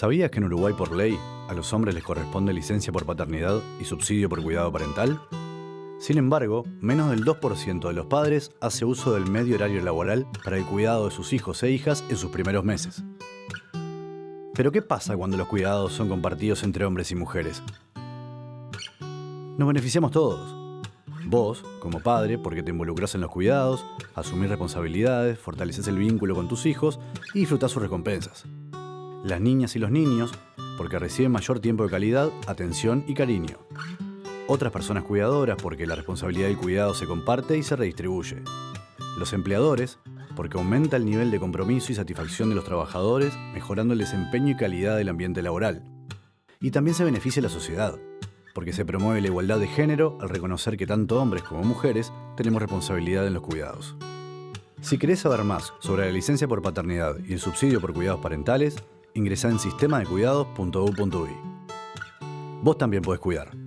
¿Sabías que en Uruguay por ley a los hombres les corresponde licencia por paternidad y subsidio por cuidado parental? Sin embargo, menos del 2% de los padres hace uso del medio horario laboral para el cuidado de sus hijos e hijas en sus primeros meses. Pero ¿qué pasa cuando los cuidados son compartidos entre hombres y mujeres? Nos beneficiamos todos. Vos, como padre, porque te involucras en los cuidados, asumís responsabilidades, fortaleces el vínculo con tus hijos y disfrutás sus recompensas. Las niñas y los niños, porque reciben mayor tiempo de calidad, atención y cariño. Otras personas cuidadoras, porque la responsabilidad del cuidado se comparte y se redistribuye. Los empleadores, porque aumenta el nivel de compromiso y satisfacción de los trabajadores, mejorando el desempeño y calidad del ambiente laboral. Y también se beneficia la sociedad, porque se promueve la igualdad de género al reconocer que tanto hombres como mujeres tenemos responsabilidad en los cuidados. Si querés saber más sobre la licencia por paternidad y el subsidio por cuidados parentales, ingresa en sistemadecuidados.u.uy. Vos también podés cuidar.